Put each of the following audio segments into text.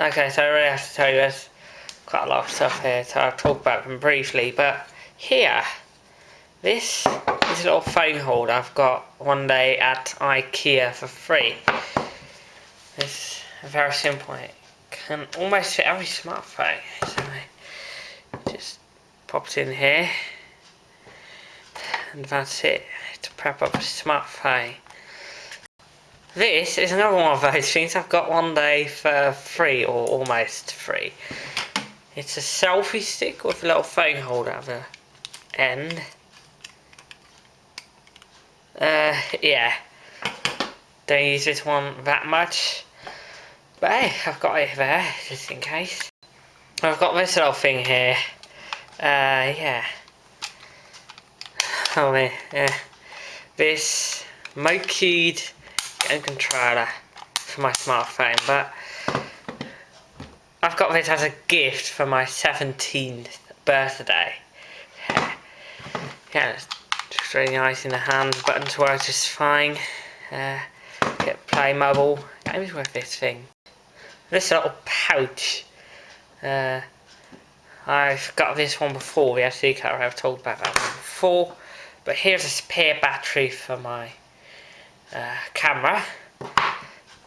Okay, so I really have to tell you there's quite a lot of stuff here, so I'll talk about them briefly. But here, this this little phone holder I've got one day at IKEA for free. It's very simple. It can almost fit every smartphone. So I just pops in here, and that's it to prep up a smartphone. This is another one of those things I've got one day for free or almost free. It's a selfie stick with a little phone holder at the end. Uh, yeah. Don't use this one that much. But hey, I've got it there, just in case. I've got this little thing here. Uh, yeah. Oh, yeah. This Mokeyed game controller for my smartphone, but I've got this as a gift for my 17th birthday. Yeah, it's just really nice in the hand, buttons work just fine. Uh, get Playmobil games with this thing. This little pouch. Uh, I've got this one before, the SD card, I've talked about that one before. But here's a spare battery for my uh, camera.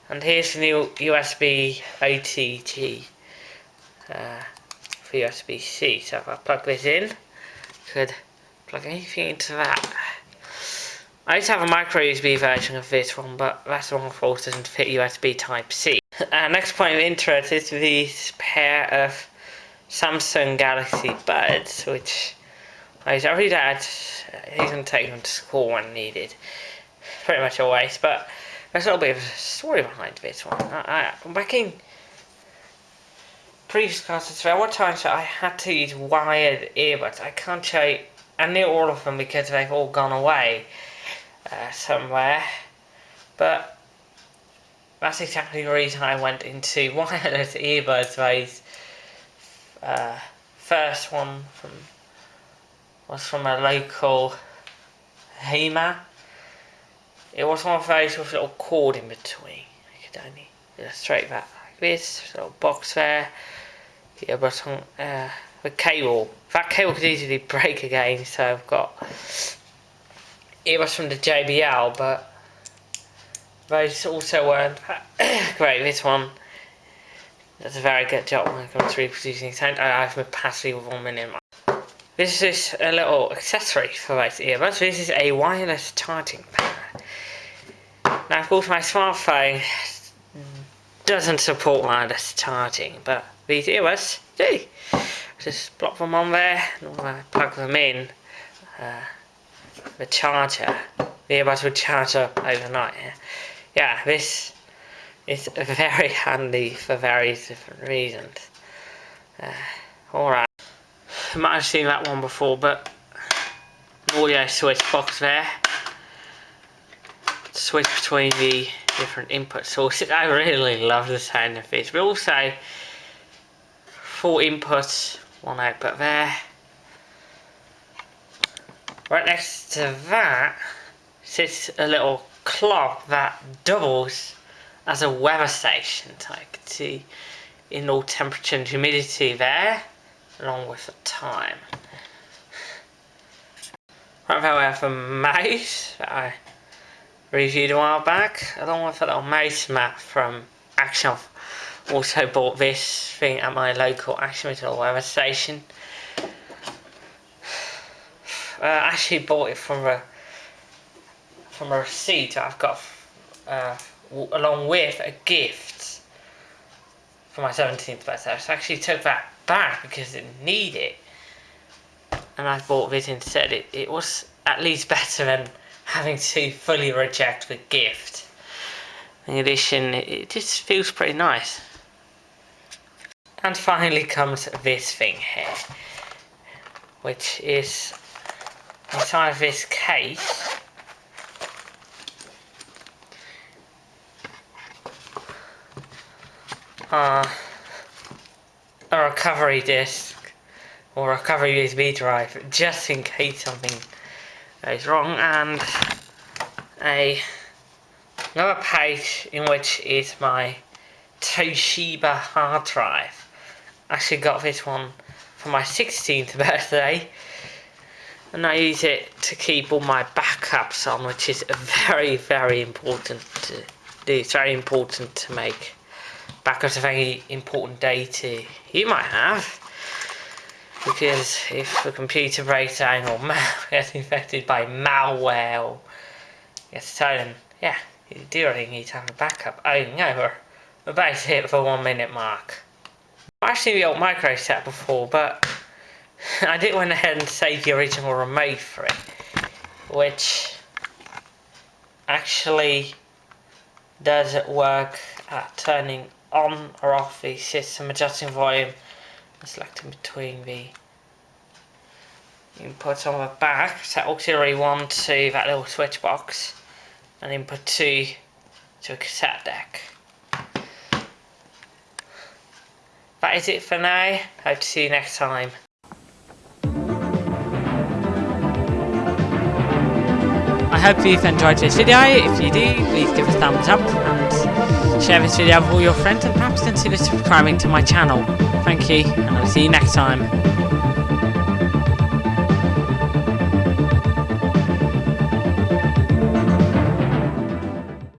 And here's the new USB OTG uh, for USB-C. So if I plug this in, could plug anything into that. I used to have a micro USB version of this one, but that's the one of course doesn't fit USB Type-C. Uh, next point of interest is this pair of Samsung Galaxy Buds, which I day. He's going to take them to school when needed. Pretty much always, but there's a little bit of a story behind this one. I, I, back in previous classes, there were times that I had to use wired earbuds. I can't show you, I knew all of them because they've all gone away uh, somewhere. But that's exactly the reason I went into wireless earbuds. Those uh, first one from was from a local HEMA. It was one of with a little cord in between. I could only illustrate that like this. Little box there. Yeah, but on uh, the cable. That cable could easily break again, so I've got. It was from the JBL, but those also weren't great. This one does a very good job when it comes to reproducing sound. I have my passively with one minute. This is a little accessory for those earbuds. This is a wireless charging pad. Now, of course, my smartphone doesn't support wireless charging, but these earbuds do. Just plop them on there, and I plug them in. Uh, the charger, the earbuds would charge up overnight. Yeah, this is very handy for various different reasons. Uh, Alright. I might have seen that one before, but audio switch box there. Switch between the different input sources. I really love the sound of this. But also, four inputs, one output there. Right next to that sits a little clock that doubles as a weather station. So I can see in all temperature and humidity there along with the time. Right there we have a mouse that I reviewed a while back, along with a little mouse mat from Action. Also bought this thing at my local Action weather station. Uh, actually bought it from a from a receipt I've got uh, along with a gift for my 17th birthday. So I actually took that back because it needed it. And I bought this instead. It, it was at least better than having to fully reject the gift. In addition, it, just feels pretty nice. And finally comes this thing here, which is inside this case. Uh, a recovery disk or recovery USB drive just in case something goes wrong and a another page in which is my Toshiba hard drive. I actually got this one for my 16th birthday and I use it to keep all my backups on which is very very important to do. It's very important to make backups of any important data you might have because if the computer breaks down or gets infected by malware or gets stolen, yeah, you do really need to have a backup. Oh no, about hit the one minute mark. I've actually the old micro set before, but I did went ahead and save the original remote for it, which actually does work at turning on or off the system, adjusting volume, selecting between the inputs on the back, set auxiliary 1 to that little switch box, and input 2 to a cassette deck. That is it for now, hope to see you next time. I hope you've enjoyed this video, if you do, please give a thumbs up share this video with all your friends and perhaps consider subscribing to my channel. Thank you, and I'll see you next time.